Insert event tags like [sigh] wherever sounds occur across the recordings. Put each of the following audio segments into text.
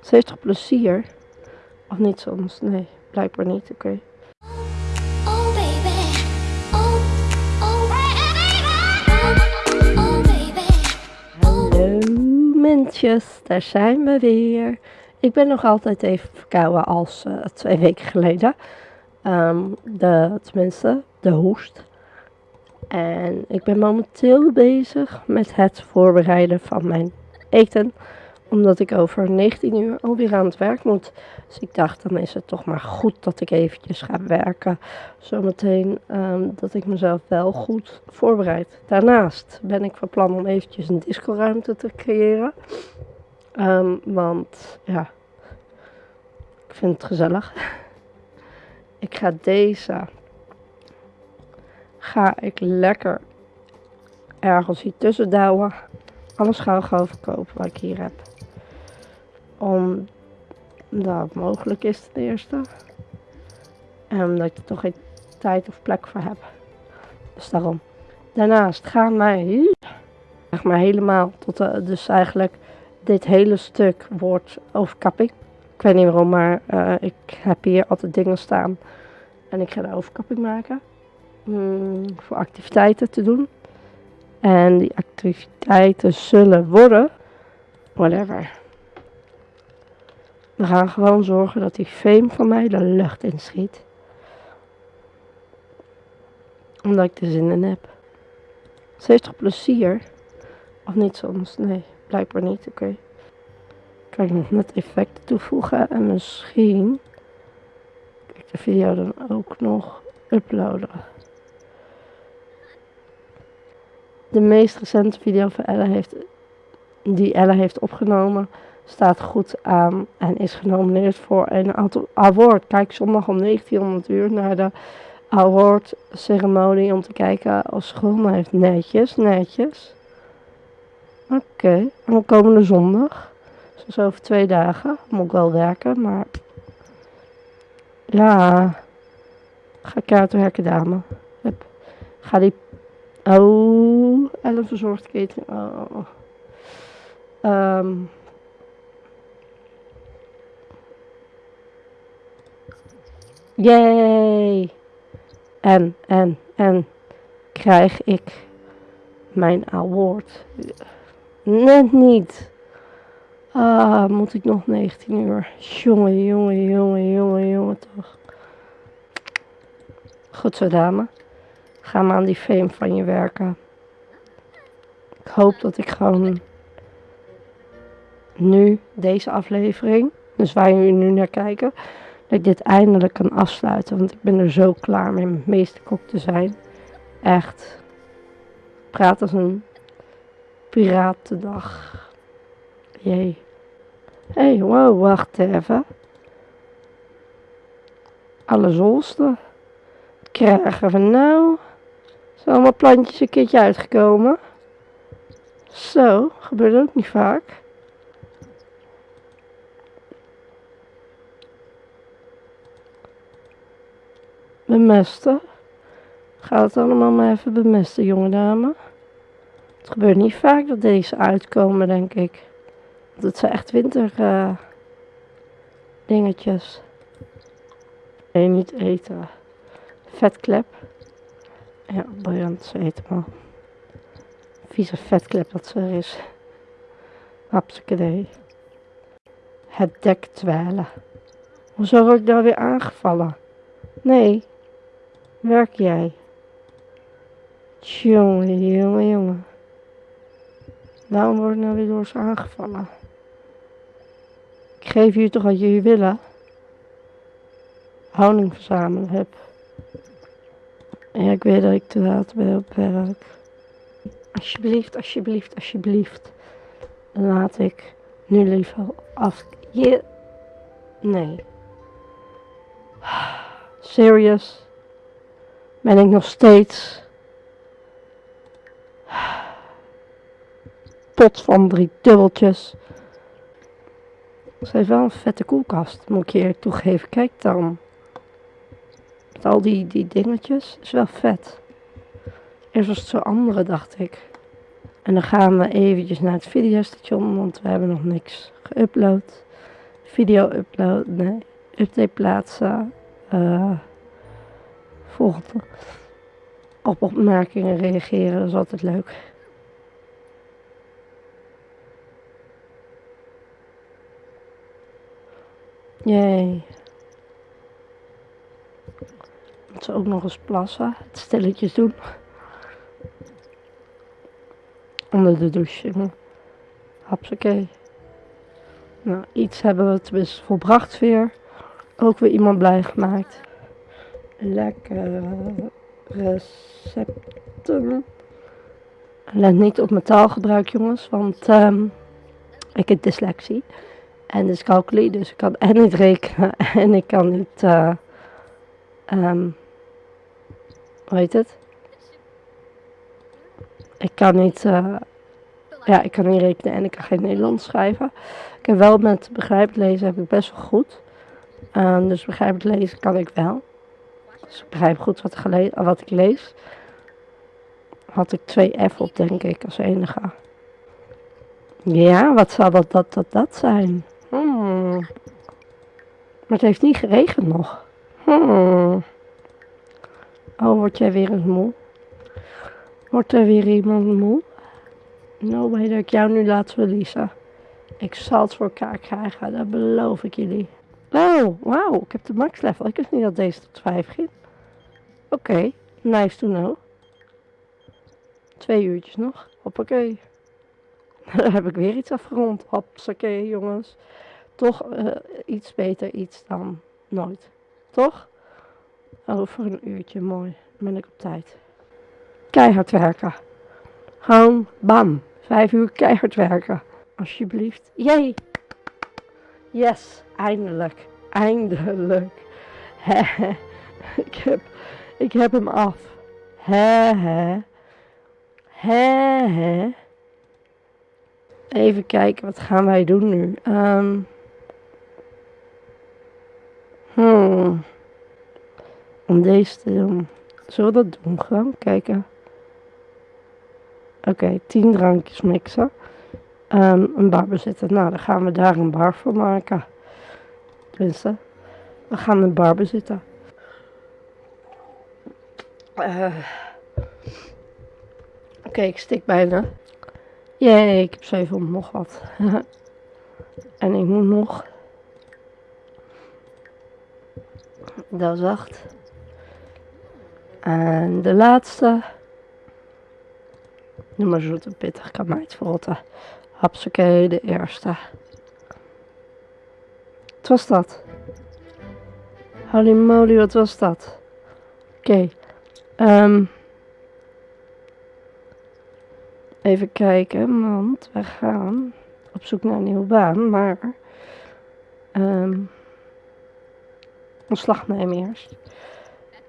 Ze heeft toch plezier? Of niet soms? Nee, blijkbaar niet. Oké. Baby, oh, oh baby, oh, mensjes, daar zijn we weer. Ik ben nog altijd even verkouden als eh, twee weken geleden. Ehm, de, tenminste, de hoest. En ik ben momenteel bezig met het voorbereiden van mijn eten. Omdat ik over 19 uur alweer aan het werk moet. Dus ik dacht, dan is het toch maar goed dat ik eventjes ga werken. Zometeen ehm, dat ik mezelf wel goed voorbereid. Daarnaast ben ik van plan om eventjes een discoruimte te creëren. Ehm, want ja, ik vind het gezellig. [laughs] Ik ga deze, ga ik lekker ergens hier tussen douwen. Alles gauw gauw verkopen wat ik hier heb. Omdat het mogelijk is ten eerste. En omdat ik er toch geen tijd of plek voor heb. Dus daarom. Daarnaast gaan wij, zeg maar helemaal tot dus eigenlijk dit hele stuk wordt overkapping. Ik weet niet waarom, maar eh, ik heb hier altijd dingen staan. En ik ga de overkapping maken. Mm, voor activiteiten te doen. En die activiteiten zullen worden. Whatever. We gaan gewoon zorgen dat die fame van mij de lucht inschiet. Omdat ik er zin in heb. Ze heeft toch plezier? Of niet soms? Nee, blijkbaar niet. Oké. Kan ik nog net effecten toevoegen en misschien kan ik de video dan ook nog uploaden. De meest recente video van Elle heeft, die Elle heeft opgenomen staat goed aan en is genomineerd voor een award. Kijk zondag om 1900 uur naar de award ceremonie om te kijken ze gewonnen heeft. Netjes, netjes. Oké, en dan komende zondag. Dus over twee dagen. Moet ik wel werken, maar... Ja... Ga ik uit dame. Hup. Ga die... Oh, Ellen verzorgd keten. Oh. Ehm... Yay! En, en, en krijg ik mijn award. Net niet. Ah, moet ik nog 19 uur. Jongen, jongen, jongen, jongen, jongen toch. Goed zo, dame. Ga maar aan die fame van je werken. Ik hoop dat ik gewoon nu deze aflevering, dus waar jullie nu naar kijken, dat ik dit eindelijk kan afsluiten. Want ik ben er zo klaar mee met meesterkok te zijn. Echt. Praat als een piratendag. Jee. Hé, hey, wow, wacht even. Alle zolsten. Krijgen we nou? Zijn allemaal plantjes een keertje uitgekomen? Zo, gebeurt ook niet vaak. Bemesten. Ga het allemaal maar even bemesten, jonge dame. Het gebeurt niet vaak dat deze uitkomen, denk ik. Want het zijn echt winter uh, dingetjes. Nee, niet eten. Vetklep. Ja, briljant, ze eten maar. Vieze vetklep dat ze er is. Hapsakadee. Het dek dwalen. Hoezo word ik daar weer aangevallen? Nee, werk jij? Jongen, jongen, jongen. Waarom word ik nou weer door ze aangevallen? Ik geef jullie toch wat jullie willen? Honing verzamelen heb. Ik weet dat ik te laat ben op werk. Alsjeblieft, alsjeblieft, alsjeblieft. Laat ik nu liever af. Je. Nee. Serious? Ben ik nog steeds pot van drie dubbeltjes. Ze heeft wel een vette koelkast, moet ik je eerlijk toegeven. Kijk dan. Met al die, die dingetjes. Is wel vet. Eerst was het zo andere, dacht ik. En dan gaan we eventjes naar het videostation, want we hebben nog niks geüpload. video uploaden, nee, update plaatsen. eh volgende. Op opmerkingen reageren, dat is altijd leuk. Jee. Moet ze ook nog eens plassen. Het stilletjes doen. Onder de douche. jongen. Hapsakee. Nou, iets hebben we tenminste volbracht weer. Ook weer iemand blij gemaakt. Lekker recepten. Let niet op mijn taalgebruik, jongens, want ehm, ik heb dyslexie. En dyscalculie, dus ik kan en niet rekenen [laughs] en ik kan niet, eh ehm, hoe heet het? Ik kan niet, eh, ja, ik kan niet rekenen en ik kan geen Nederlands schrijven. Ik heb wel met begrijpend lezen heb ik best wel goed. Ehm, dus begrijpend lezen kan ik wel. Dus ik begrijp goed wat, wat ik lees. Had ik twee F op, denk ik, als enige. Ja, wat zou dat, dat, dat, dat zijn? Hmm. Maar het heeft niet geregend nog. Hmm. Oh, word jij weer eens moe? Wordt er weer iemand moe? Nou, weet dat ik jou nu laat verliezen. Ik zal het voor elkaar krijgen, dat beloof ik jullie. Oh, wauw, ik heb de max level. Ik wist niet dat deze tot 5 ging. Oké, nice to know. Twee uurtjes nog. Hoppakee. [laughs] Dan heb ik weer iets afgerond. Hoppakee, jongens. Toch eh, iets beter iets dan nooit. Toch? Over een uurtje, mooi. Dan ben ik op tijd. Keihard werken. Gewoon, bam. Vijf uur keihard werken. Alsjeblieft. Jee. Yes, eindelijk. Eindelijk. Hehe. ik, heb, ik heb hem af. Hehe. Hehe. Even kijken, wat gaan wij doen nu? Ehm hmm. Om deze te doen. Zullen we dat doen? Gewoon kijken. Oké, 10 drankjes mixen. Ehm, een bar bezitten. Nou, dan gaan we daar een bar voor maken. Tenminste, we gaan een bar bezitten. Eh. Oké, ik stik bijna. Jee, ik heb 700 nog wat. [laughs] en ik moet nog. Dat is 8. En de laatste. Noem maar zoet en pittig, kan mij het verrotten. Hapsakee, de eerste. Wat was dat? Holy moly, wat was dat? Oké. ehm, even kijken, want we gaan op zoek naar een nieuwe baan, maar... ehm ontslag nemen eerst.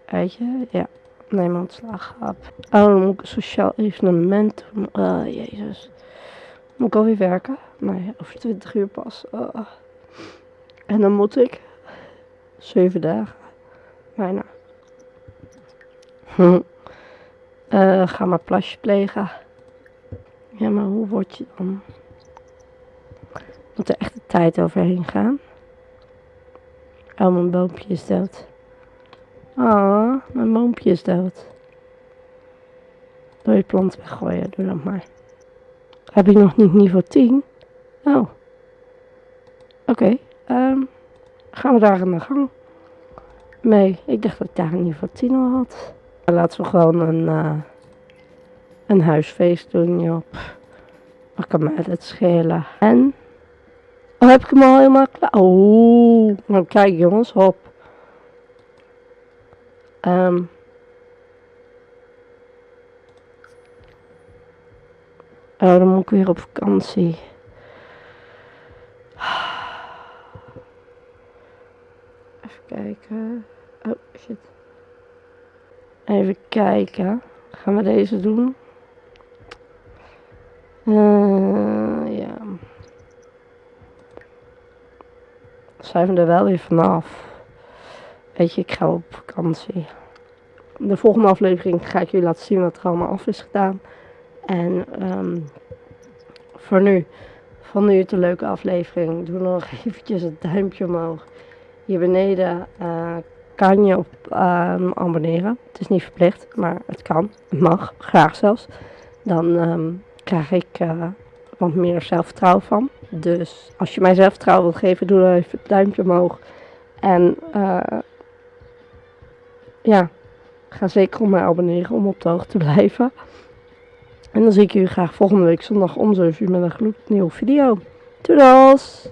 Weet je? Ja. Neem ontslag op. Oh, sociaal evenement doen. Oh, jezus. Moet ik alweer werken? Nee, over 20 uur pas. Oh. En dan moet ik zeven dagen. Bijna. [laughs] Eh, ga maar plasje plegen. Ja, maar hoe word je dan? Moet er echt de tijd overheen gaan? Oh, mijn boompje is dood. Ah, mijn boompje is dood. Doe je plant weggooien, doe dat maar. Heb ik nog niet niveau 10? Oh. Oké, ehm, gaan we daar aan de gang mee. Ik dacht dat ik daar niveau 10 al had. Laten we gewoon een, eh, een huisfeest doen, joh. Wat kan mij dat schelen? En? Heb ik hem al helemaal klaar? Oh, nou kijk jongens, hop. Ehm. Oh, dan moet ik weer op vakantie. Even kijken. Oh, shit. Even kijken. Gaan we deze doen? Eh, ja. Zijn we er wel weer vanaf. Weet je, ik ga op vakantie. De volgende aflevering ga ik jullie laten zien wat er allemaal af is gedaan. En ehm, voor nu Vond u het een leuke aflevering? Doe nog [laughs] eventjes het duimpje omhoog. Hier beneden eh, kan je op ehm, abonneren. Het is niet verplicht, maar het kan. Het mag, graag zelfs. Dan ehm, krijg ik eh, wat meer zelfvertrouwen van. Dus als je mij zelfvertrouwen wilt geven, doe dan even het duimpje omhoog. En eh, ja, ga zeker op mij abonneren om op de hoogte te blijven. En dan zie ik jullie graag volgende week zondag om 7 uur met een gloednieuwe video. Doedels!